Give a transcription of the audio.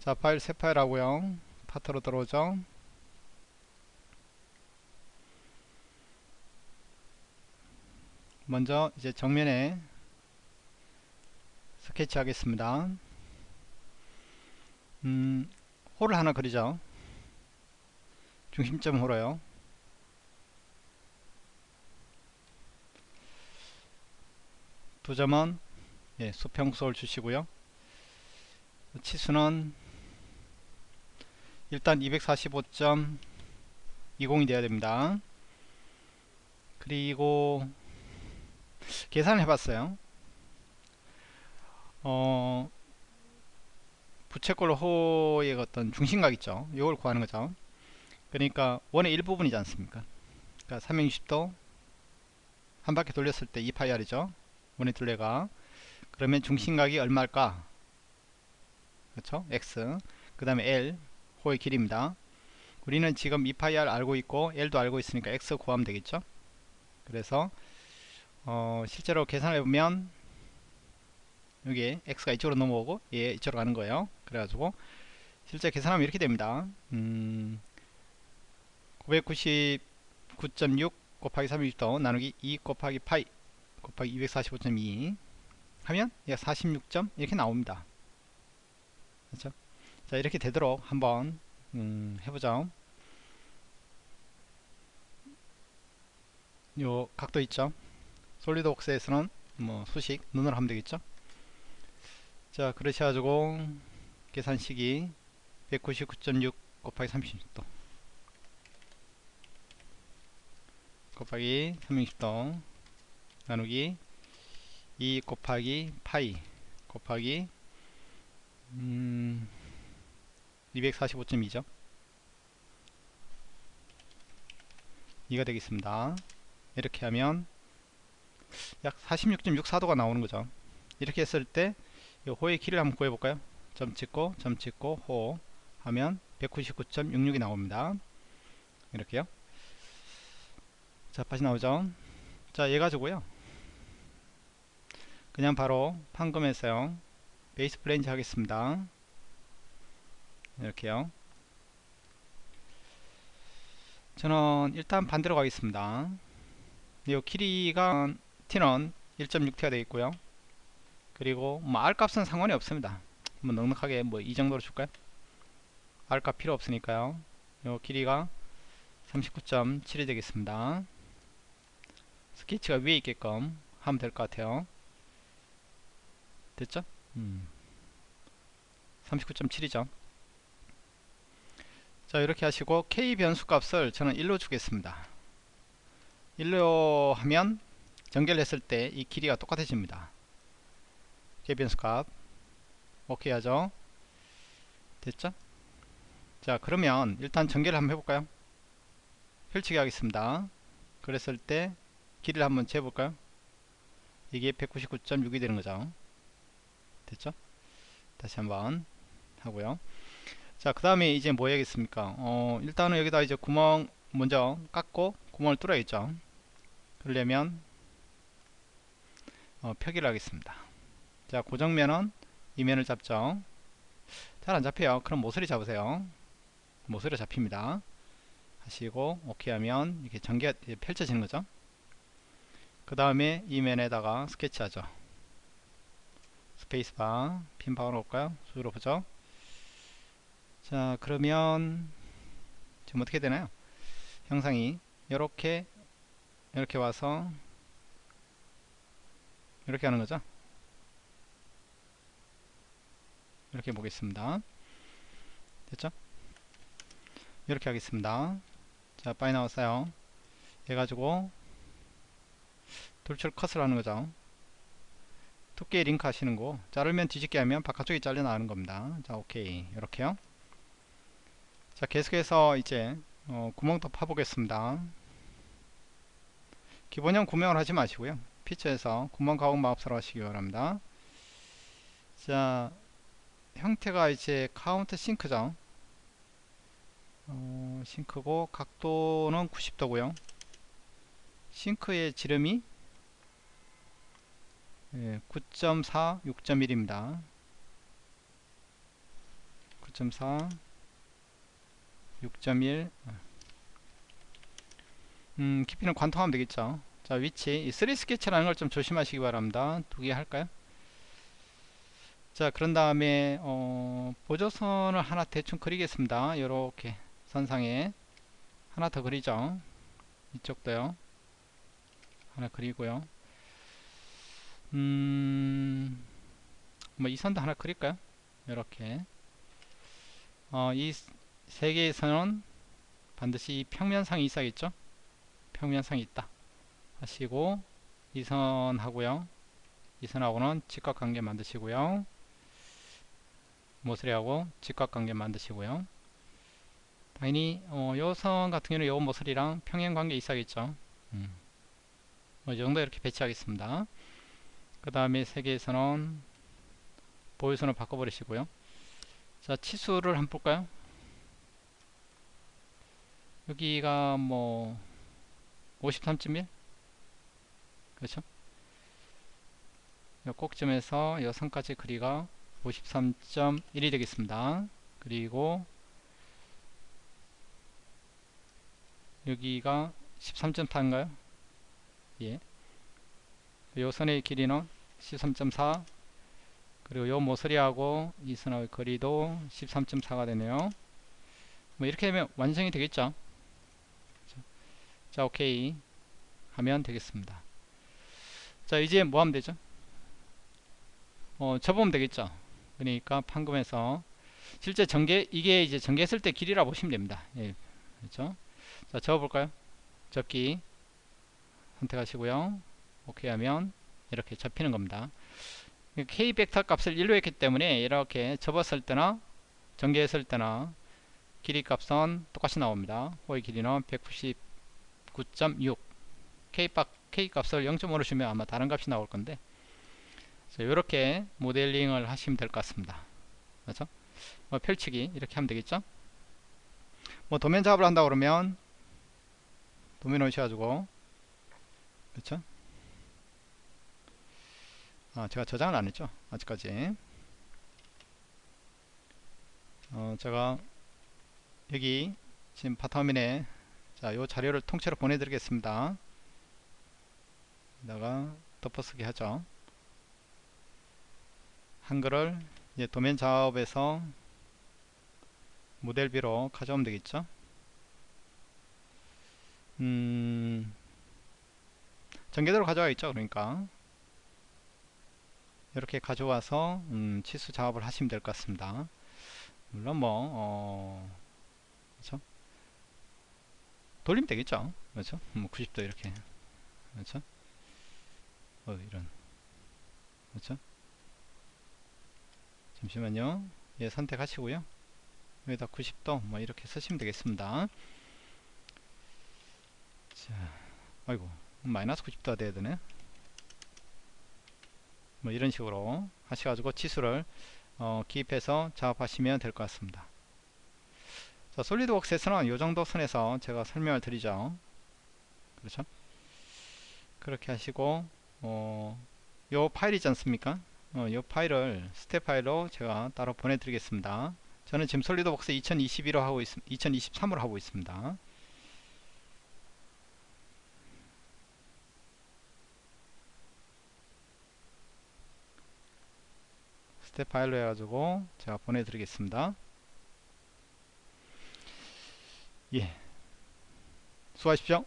자 파일 새 파일 하고요. 파트로 들어오죠. 먼저 이제 정면에 스케치 하겠습니다. 음, 홀을 하나 그리죠. 중심점 홀어요. 두 점은 예, 수평수를 주시고요. 치수는 일단 245.20이 되어야 됩니다. 그리고 계산을 해봤어요. 어 부채꼴 호의 어떤 중심각 있죠. 이걸 구하는 거죠. 그러니까 원의 일부분이지 않습니까? 그러니까 360도 한 바퀴 돌렸을 때 2파이알이죠. 원의 둘레가. 그러면 중심각이 얼마일까? 그렇죠? x. 그 다음에 l 호의 길이입니다. 우리는 지금 2파이알 알고 있고 l도 알고 있으니까 x 구하면 되겠죠? 그래서 어, 실제로 계산해 보면 여기 x가 이쪽으로 넘어오고 얘 이쪽으로 가는 거예요. 그래가지고 실제 계산하면 이렇게 됩니다. 음, 999.6 곱하기 360도 나누기 2 곱하기 파이 곱하기 245.2 하면 약 46점 이렇게 나옵니다. 그렇죠? 자 이렇게 되도록 한번 음, 해보죠 요 각도 있죠? 솔리드웍스에서는 뭐 수식 눈으로 하면 되겠죠? 자 그러셔가지고 계산식이 199.6 곱하기 36도. 곱하기 360도 나누기 2 곱하기 파이 곱하기 음 245.2죠. 이가 되겠습니다. 이렇게 하면 약 46.64도가 나오는 거죠. 이렇게 했을 때 호의 길이를 한번 구해볼까요? 점 찍고 점 찍고 호 하면 199.66이 나옵니다. 이렇게요. 자 다시 나오죠. 자얘 가지고요. 그냥 바로 판금해서요 베이스 플랜지 하겠습니다 이렇게요. 저는 일단 반대로 가겠습니다. 이 길이가 t는 1.6t가 되어 있고요. 그리고 뭐 r 값은 상관이 없습니다. 뭐 넉넉하게 뭐 이 정도로 줄까요? R 값 필요 없으니까요. 요 길이가 39.7이 되겠습니다. 스케치가 위에 있게끔 하면 될 것 같아요. 됐죠? 음. 39.7이죠 자 이렇게 하시고 k 변수 값을 저는 1로 주겠습니다. 1로 하면 전개를 했을 때 이 길이가 똑같아집니다. K 변수 값. 오케이 하죠? 됐죠? 자 그러면 일단 전개를 한번 해볼까요? 펼치기 하겠습니다. 그랬을 때 길이를 한번 재볼까요? 이게 199.6이 되는 거죠. 됐죠? 다시 한번 하고요 자 그 다음에 이제 뭐 해야겠습니까? 어 일단은 여기다 이제 구멍 먼저 깎고 구멍을 뚫어야겠죠. 그러려면 어, 표기를 하겠습니다. 자 고정면은 이면을 잡죠. 잘 안잡혀요. 그럼 모서리 잡으세요. 모서리 잡힙니다. 하시고 오케이 하면 이렇게 전개가 펼쳐지는 거죠. 그 다음에 이면에다가 스케치 하죠. 스페이스바 핀 박아놓을까요? 수로 보죠 자 그러면 지금 어떻게 되나요? 형상이 이렇게 이렇게 와서 이렇게 하는 거죠? 이렇게 보겠습니다. 됐죠? 이렇게 하겠습니다. 자 빠이 나왔어요. 해 가지고 돌출 컷을 하는 거죠. 두께 링크 하시는 거. 자르면 뒤집기 하면 바깥쪽이 잘려 나가는 겁니다. 자 오케이. 이렇게요 자 계속해서 이제 어, 구멍도 파보겠습니다. 기본형 구멍을 하지 마시고요. 피처에서 구멍 가공 마법사로 하시기 바랍니다. 자 형태가 이제 countersink죠? 어, sink고 각도는 90도고요. 싱크의 지름이 예, 9.4 6.1입니다. 9.4 6.1 음, 깊이는 관통하면 되겠죠. 자 위치. 이 3 스케치라는 걸 좀 조심하시기 바랍니다. 두 개 할까요? 자 그런 다음에 어, 보조선을 하나 대충 그리겠습니다. 요렇게 선상에. 하나 더 그리죠. 이쪽도요. 하나 그리고요. 음, 뭐 이 선도 하나 그릴까요? 이렇게. 어, 이 세 개의 선은 반드시 이 평면상이 있어야겠죠? 평면상이 있다. 하시고 이 선하고요. 이 선하고는 직각관계 만드시고요. 모서리하고 직각관계 만드시고요. 당연히 어, 요선 같은 경우는 요 모서리랑 평행관계 있어야겠죠? 음. 뭐, 이 정도 이렇게 배치하겠습니다. 그 다음에 세 개에서는 보유선을 바꿔버리시고요. 자 치수를 한번 볼까요 여기가 뭐 53.1 그렇죠? 이 꼭점에서 이 선까지 거리가 53.1이 되겠습니다. 그리고 여기가 13.4인가요? 예. 요 선의 길이는 13.4 그리고 요 모서리하고 이 선의 거리도 13.4가 되네요. 뭐 이렇게 하면 완성이 되겠죠 자 오케이. 하면 되겠습니다. 자 이제 뭐 하면 되죠? 어 접으면 되겠죠? 그러니까 판금에서 실제 전개 이게 이제 전개했을 때 길이라 보시면 됩니다. 예, 그렇죠? 자 접어볼까요? 접기 선택하시고요. 오케이 하면 이렇게 접히는 겁니다. K 벡터 값을 1로 했기 때문에 이렇게 접었을 때나 전개했을 때나 길이 값은 똑같이 나옵니다. 호의 길이는 190 9.6 K, K 값을 0.5로 주면 아마 다른 값이 나올 건데. 이렇게 모델링을 하시면 될 것 같습니다. 그렇죠? 뭐 펼치기 이렇게 하면 되겠죠? 뭐 도면 작업을 한다 그러면 도면 오셔가지고. 그렇죠? 아 제가 저장을 안 했죠? 아직까지. 어 제가 여기 지금 바탕화면에 자, 요 자료를 통째로 보내드리겠습니다. 여기다가 덮어쓰기 하죠. 한글을 이제 도면 작업에서 모델비로 가져오면 되겠죠. 음, 전개대로 가져가겠죠. 그러니까 이렇게 가져와서 음, 치수 작업을 하시면 될 것 같습니다. 물론 뭐 어, 그렇죠? 돌리면 되겠죠. 그렇죠? 뭐 90도 이렇게. 그렇죠? 어 이런. 그렇죠? 잠시만요. 예 선택하시고요. 여기다 90도 뭐 이렇게 쓰시면 되겠습니다. 자 아이고 마이너스 90도가 돼야 되네. 뭐 이런 식으로 하셔가지고 치수를 어, 기입해서 작업하시면 될 것 같습니다 자, 솔리드웍스에서는 이 정도 선에서 제가 설명을 드리죠. 그렇죠? 그렇게 하시고 어, 요 파일 있지 않습니까? 어, 요 파일을 스텝 파일로 제가 따로 보내드리겠습니다. 저는 지금 솔리드웍스 2021로 하고 있, 2023으로 하고 있습니다. 스텝 파일로 해가지고 제가 보내드리겠습니다. 예. 수고하십시오.